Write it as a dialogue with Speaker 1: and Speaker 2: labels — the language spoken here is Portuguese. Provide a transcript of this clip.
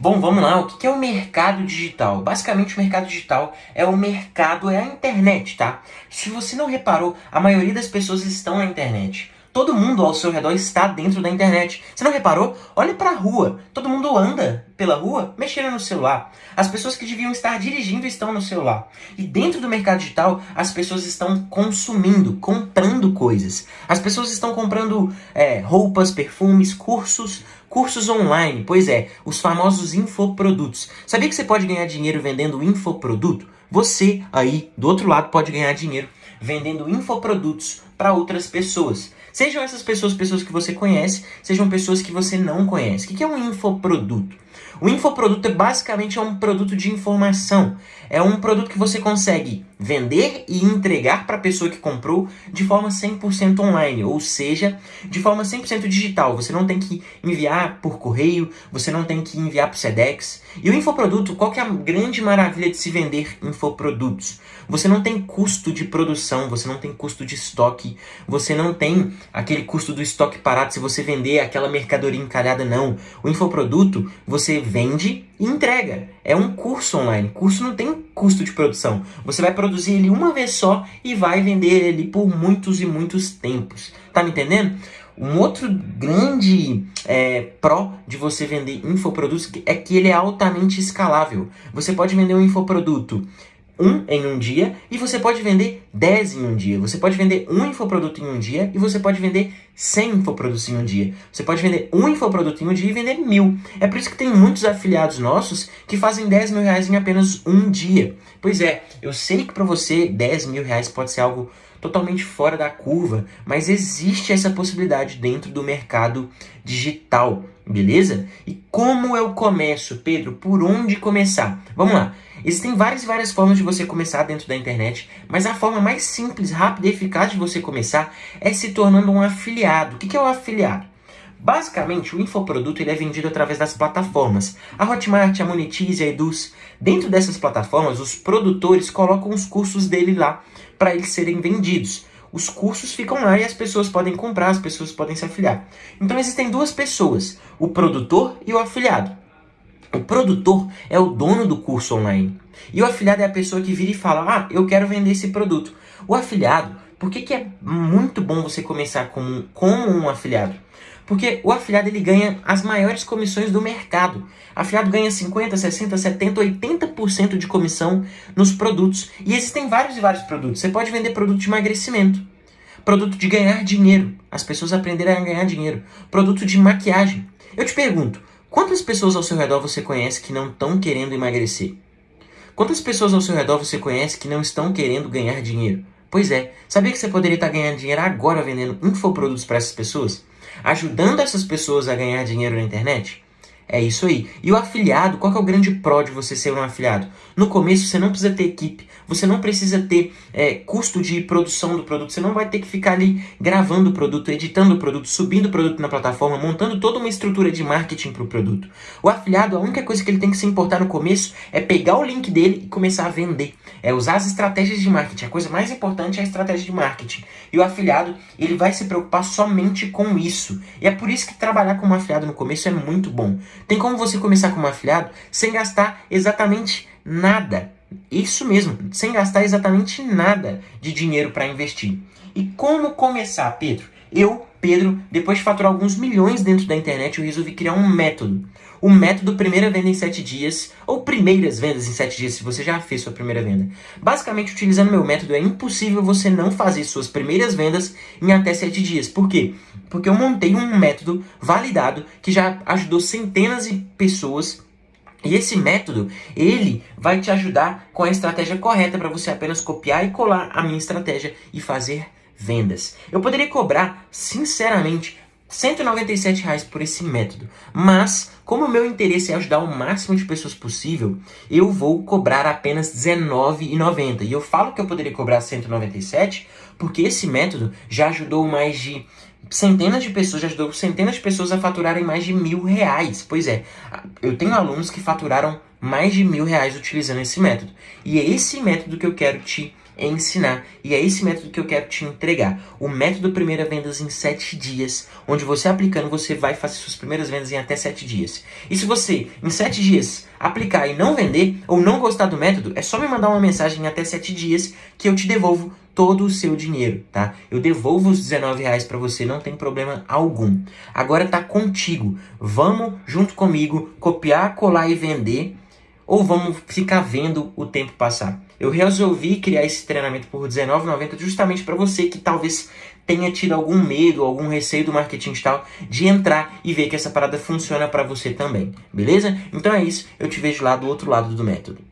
Speaker 1: Bom, vamos lá. O que é o mercado digital? Basicamente, o mercado digital é o mercado, é a internet, tá? Se você não reparou, a maioria das pessoas estão na internet. Todo mundo ao seu redor está dentro da internet. Você não reparou? Olhe para a rua. Todo mundo anda pela rua mexendo no celular. As pessoas que deviam estar dirigindo estão no celular. E dentro do mercado digital, as pessoas estão consumindo, comprando coisas. As pessoas estão comprando é, roupas, perfumes, cursos, cursos online. Pois é, os famosos infoprodutos. Sabia que você pode ganhar dinheiro vendendo infoproduto? Você aí do outro lado pode ganhar dinheiro vendendo infoprodutos para outras pessoas. Sejam essas pessoas pessoas que você conhece, sejam pessoas que você não conhece. O que é um infoproduto? O infoproduto é basicamente é um produto de informação. É um produto que você consegue vender e entregar para a pessoa que comprou de forma 100% online, ou seja, de forma 100% digital. Você não tem que enviar por correio, você não tem que enviar por SEDEX. E o infoproduto, qual que é a grande maravilha de se vender infoprodutos? Você não tem custo de produção, você não tem custo de estoque, você não tem aquele custo do estoque parado se você vender aquela mercadoria encalhada, não. O infoproduto, você vende e entrega. É um curso online. Curso não tem custo de produção. Você vai produzir ele uma vez só e vai vender ele por muitos e muitos tempos. Tá me entendendo? Um outro grande é, pró de você vender infoprodutos é que ele é altamente escalável. Você pode vender um infoproduto um em um dia e você pode vender 10 em um dia. Você pode vender um infoproduto em um dia e você pode vender 100 infoprodutos em um dia. Você pode vender um infoproduto em um dia e vender mil. É por isso que tem muitos afiliados nossos que fazem 10 mil reais em apenas um dia. Pois é, eu sei que para você 10 mil reais pode ser algo totalmente fora da curva, mas existe essa possibilidade dentro do mercado digital, beleza? E como eu começo, Pedro? Por onde começar? Vamos lá. Existem várias e várias formas de você começar dentro da internet, mas a forma mais simples, rápida e eficaz de você começar é se tornando um afiliado. O que é o afiliado? Basicamente, o infoproduto ele é vendido através das plataformas. A Hotmart, a Monetize, a Eduz. Dentro dessas plataformas, os produtores colocam os cursos dele lá para eles serem vendidos. Os cursos ficam lá e as pessoas podem comprar, as pessoas podem se afiliar. Então existem duas pessoas, o produtor e o afiliado. O produtor é o dono do curso online. E o afiliado é a pessoa que vira e fala, ah, eu quero vender esse produto. O afiliado, por que, que é muito bom você começar como, um afiliado? Porque o afiliado ele ganha as maiores comissões do mercado. O afiliado ganha 50, 60, 70, 80% de comissão nos produtos. E existem vários e vários produtos. Você pode vender produto de emagrecimento, produto de ganhar dinheiro, as pessoas aprenderem a ganhar dinheiro, produto de maquiagem. Eu te pergunto, Quantas pessoas ao seu redor você conhece que não estão querendo emagrecer? Quantas pessoas ao seu redor você conhece que não estão querendo ganhar dinheiro? Pois é, sabia que você poderia estar ganhando dinheiro agora vendendo infoprodutos para essas pessoas? Ajudando essas pessoas a ganhar dinheiro na internet? É isso aí. E o afiliado, qual é o grande pró de você ser um afiliado? No começo você não precisa ter equipe, você não precisa ter é, custo de produção do produto, você não vai ter que ficar ali gravando o produto, editando o produto, subindo o produto na plataforma, montando toda uma estrutura de marketing para o produto. O afiliado, a única coisa que ele tem que se importar no começo é pegar o link dele e começar a vender. É usar as estratégias de marketing. A coisa mais importante é a estratégia de marketing. E o afiliado, ele vai se preocupar somente com isso. E é por isso que trabalhar como afiliado no começo é muito bom. Tem como você começar como afiliado sem gastar exatamente nada. Isso mesmo, sem gastar exatamente nada de dinheiro para investir. E como começar, Pedro? Eu, Pedro, depois de faturar alguns milhões dentro da internet, eu resolvi criar um método. O método primeira venda em 7 dias, ou primeiras vendas em 7 dias, se você já fez sua primeira venda. Basicamente, utilizando meu método, é impossível você não fazer suas primeiras vendas em até 7 dias. Por quê? Porque eu montei um método validado que já ajudou centenas de pessoas e esse método, ele vai te ajudar com a estratégia correta para você apenas copiar e colar a minha estratégia e fazer vendas. Eu poderia cobrar, sinceramente, 197 reais por esse método, mas como o meu interesse é ajudar o máximo de pessoas possível, eu vou cobrar apenas R$19,90. E eu falo que eu poderia cobrar 197 porque esse método já ajudou mais de centenas de pessoas, já ajudou centenas de pessoas a faturarem mais de mil reais. Pois é, eu tenho alunos que faturaram mais de mil reais utilizando esse método. E é esse método que eu quero te ensinar. E é esse método que eu quero te entregar. O método Primeira Vendas em 7 dias, onde você aplicando, você vai fazer suas primeiras vendas em até 7 dias. E se você, em 7 dias, aplicar e não vender, ou não gostar do método, é só me mandar uma mensagem em até 7 dias que eu te devolvo todo o seu dinheiro, tá? Eu devolvo os 19 reais para você, não tem problema algum. Agora tá contigo. Vamos, junto comigo, copiar, colar e vender ou vamos ficar vendo o tempo passar? Eu resolvi criar esse treinamento por R$19,90 justamente para você que talvez tenha tido algum medo, algum receio do marketing digital de entrar e ver que essa parada funciona para você também, beleza? Então é isso, eu te vejo lá do outro lado do método.